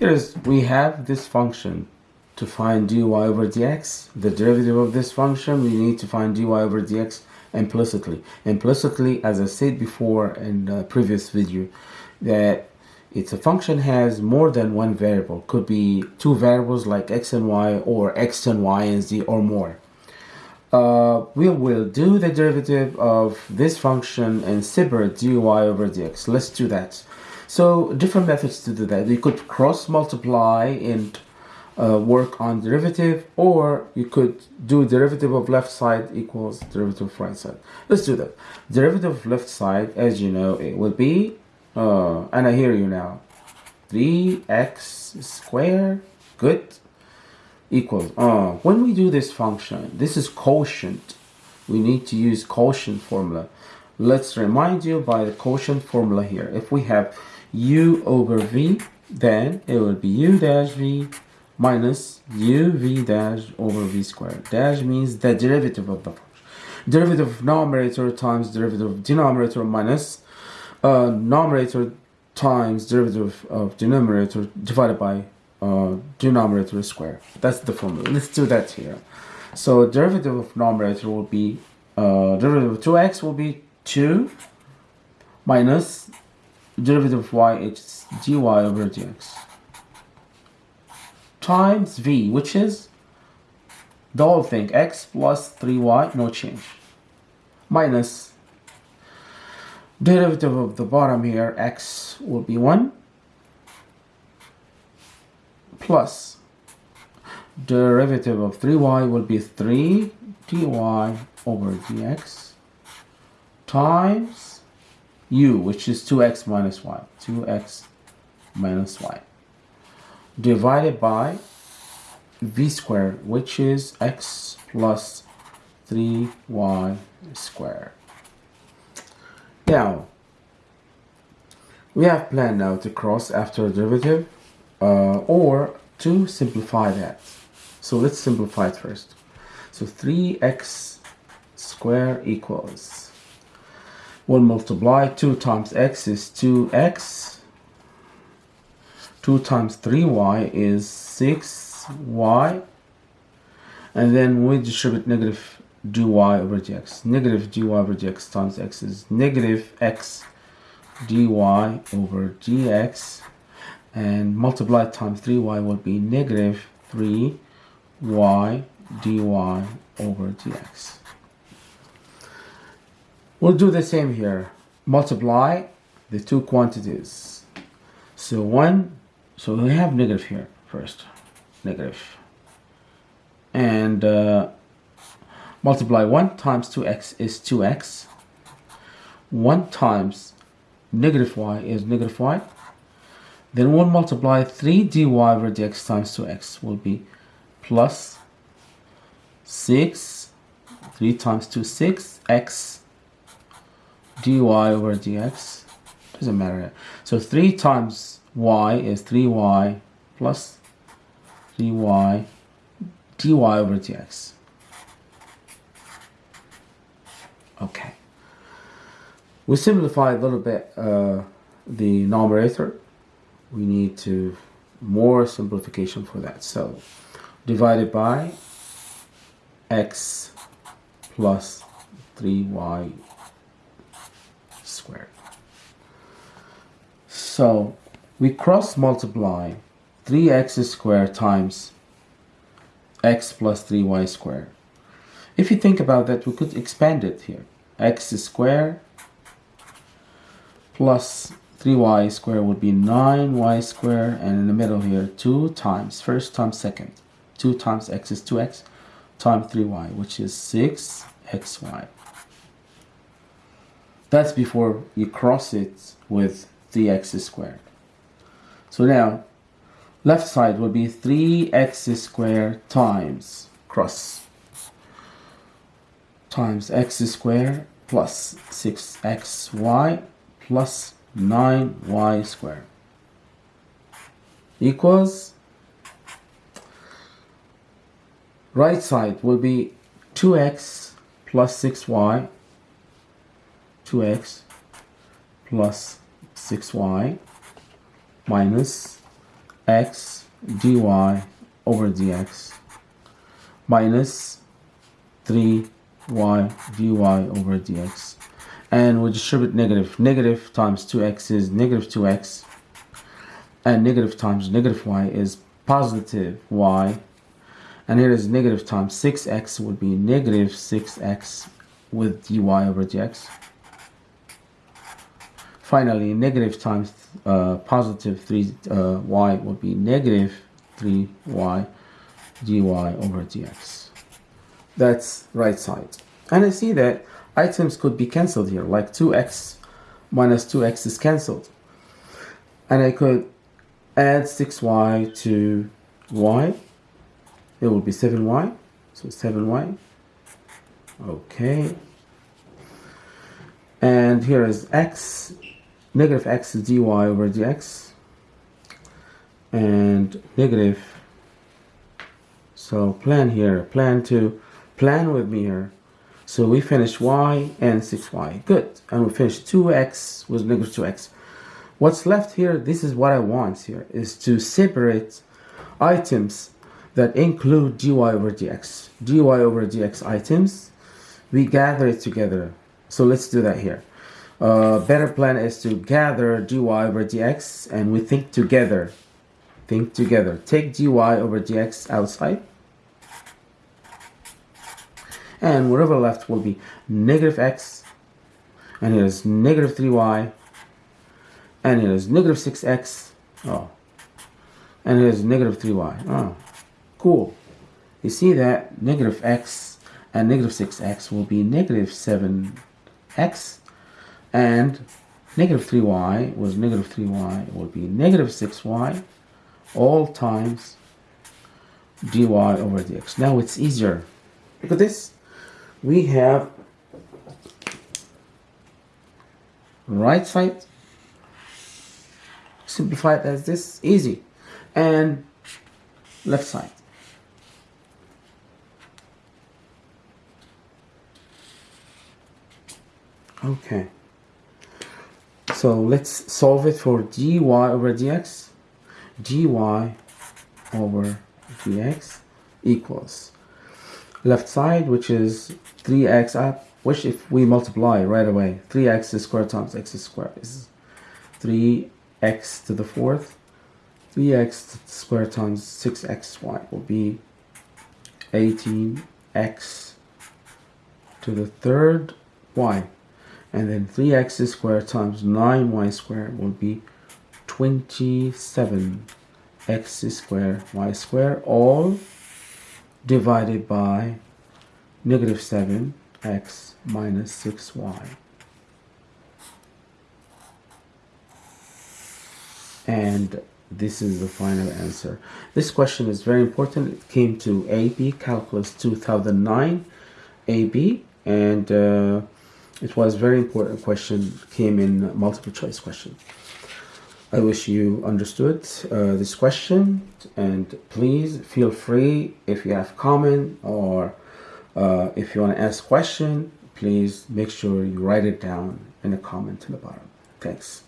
Here's, we have this function to find dy over dx, the derivative of this function, we need to find dy over dx implicitly. Implicitly, as I said before in the previous video, that it's a function has more than one variable. Could be two variables like x and y or x and y and z or more. Uh, we will do the derivative of this function and separate dy over dx. Let's do that. So different methods to do that. You could cross multiply and uh, work on derivative or you could do derivative of left side equals derivative of right side. Let's do that. Derivative of left side, as you know, it will be, uh, and I hear you now, 3x squared, good, equals, uh, when we do this function, this is quotient. We need to use quotient formula. Let's remind you by the quotient formula here. If we have u over v, then it will be u dash v minus uv dash over v squared. Dash means the derivative of the function. Derivative of numerator times derivative of denominator minus uh, numerator times derivative of denominator divided by uh, denominator square. That's the formula. Let's do that here. So derivative of numerator will be uh, derivative of 2x will be 2 minus derivative of y is dy over dx times v, which is the whole thing, x plus 3y, no change, minus derivative of the bottom here, x will be 1, plus derivative of 3y will be 3 dy over dx times u, which is 2x minus y, 2x minus y divided by v squared, which is x plus 3y squared. Now, we have planned now to cross after derivative uh, or to simplify that. So let's simplify it first. So 3x squared equals, we'll multiply 2 times x is 2x 2 times 3y is 6y and then we distribute negative dy over dx. Negative dy over dx times x is negative x dy over dx. And multiply times 3y will be negative 3y dy over dx we'll do the same here multiply the two quantities so 1 so we have negative here first, negative. And uh, multiply 1 times 2x is 2x. 1 times negative y is negative y. Then we'll multiply 3 dy over dx times 2x will be plus 6, 3 times 2, 6, x dy over dx. Doesn't matter. So 3 times y is 3y plus 3y dy over dx. Okay. We simplify a little bit uh, the numerator. We need to more simplification for that. So divided by x plus 3y squared. So we cross multiply 3x squared times x plus 3y squared. If you think about that, we could expand it here. x squared plus 3y squared would be 9y squared, and in the middle here, 2 times, first times second. 2 times x is 2x, times 3y, which is 6xy. That's before you cross it with 3x squared. So now, left side will be 3x squared times cross times x squared plus 6xy plus 9y squared equals right side will be 2x plus 6y 2x plus 6y minus x dy over dx minus 3y dy over dx. And we distribute negative. Negative times 2x is negative 2x and negative times negative y is positive y. And here is negative times 6x would be negative 6x with dy over dx finally negative times uh, positive 3y uh, would be negative 3y dy over dx. That's right side. And I see that items could be cancelled here like 2x minus 2x is cancelled. And I could add 6y to y. It will be 7y so 7y okay. And here is x negative x dy over dx and negative so plan here plan to plan with me here. So we finished y and 6y good. And we finished 2x with negative 2x what's left here this is what I want here is to separate items that include dy over dx. Dy over dx items we gather it together. So let's do that here uh, better plan is to gather dy over dx and we think together. Think together. Take dy over dx outside. And whatever left will be negative x. And here's negative 3y and here's negative 6x oh. And here's negative 3y oh. Cool. You see that? Negative x and negative 6x will be negative 7x and negative 3y was negative 3y will be negative 6y all times dy over dx. Now it's easier. Look at this. We have right side simplified as this easy and left side okay so let's solve it for dy over dx. dy over dx equals left side, which is 3x up, which if we multiply right away, 3x squared times x squared is 3x to the fourth. 3x squared times 6xy will be 18x to the third y and then 3x squared times 9y squared will be 27 x squared y squared all divided by negative 7 x minus 6y and this is the final answer. This question is very important. It came to AB Calculus 2009 AB and uh, it was very important question, came in multiple choice question. I wish you understood uh, this question and please feel free if you have comment or uh, if you want to ask question, please make sure you write it down in a comment in the bottom. Thanks.